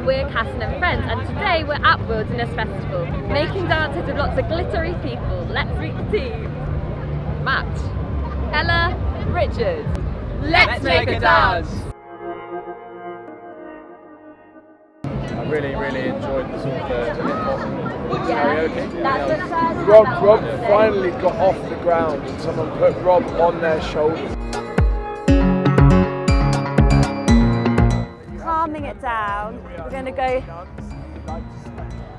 and we're Casson and Friends and today we're at Wilderness Festival making dances with lots of glittery people. Let's meet the team. Matt, Ella, Richard. let's, make, a dance. I really, really enjoyed the sort of uh, the, the hip hop karaoke. That's the first Rob, Rob finally got off the ground and someone put Rob on their shoulders. It down. We're going to go.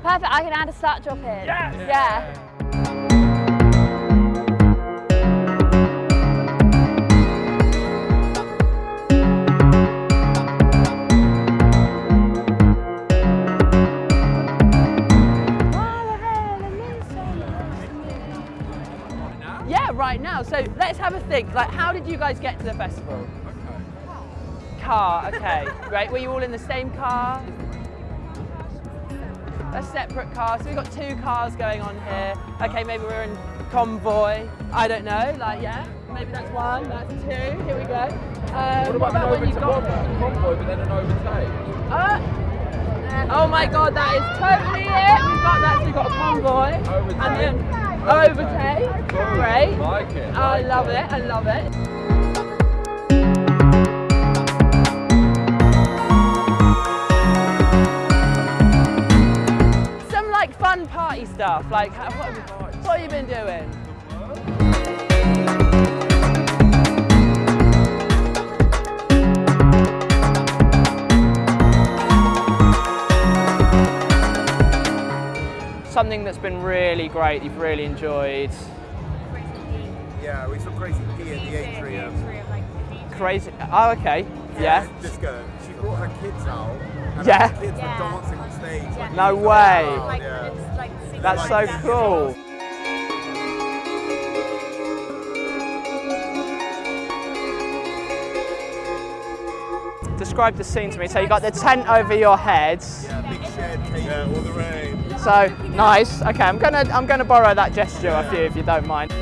Perfect. I can add a start drop in. Yeah. Yeah, right now. So let's have a think. Like, how did you guys get to the festival? Car, okay. Great. Were you all in the same car? A separate car. So we've got two cars going on here. Okay, maybe we're in convoy. I don't know. Like, yeah. Maybe that's one, that's two. Here we go. Um, What about, when an you got overtake? Convoy, but then an overtake. Uh, oh my god, that is totally it. We've got that. So we've got a convoy. Overtake. And then overtake. Boom. Great. Like it. I like love it. I love it. Party stuff. Like, what, have- what have you been doing? Something that's been really great, you've really enjoyed. Yeah, we saw Crazy P in the atrium. Crazy. Oh, okay. Yeah. Disco. She brought her kids out. And Yeah. her kids were dancing on stage. Like, No way. Yeah. That's so cool. Describe the scene to me. So you got the tent over your heads. Yeah, big shed. Yeah, all the rain. So nice. Okay, I'm gonna I'm gonna borrow that gesture off you if you don't mind.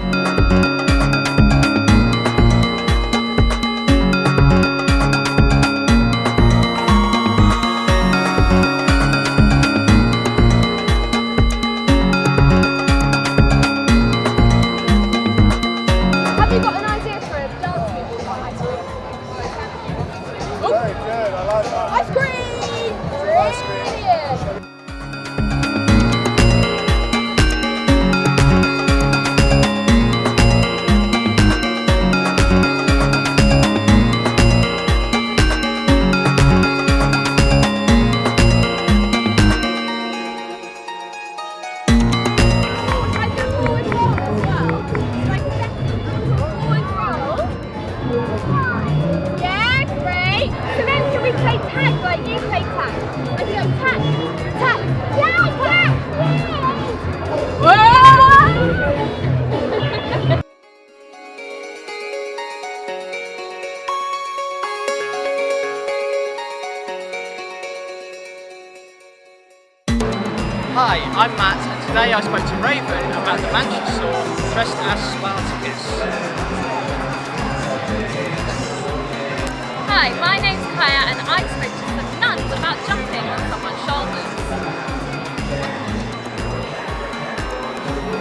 Hi, I'm Matt, and today I spoke to Raven about the Mansion store dressed as Spartacus. Hi, my name's Kaya and I to some nuns about jumping on someone's shoulders.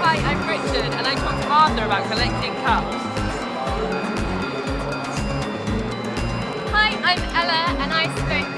Hi, I'm Richard, and I talked to Martha about collecting cups. Hi, I'm Ella and I spoke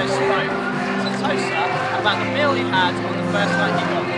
also spoke to Tosa about the meal he had on the first night he got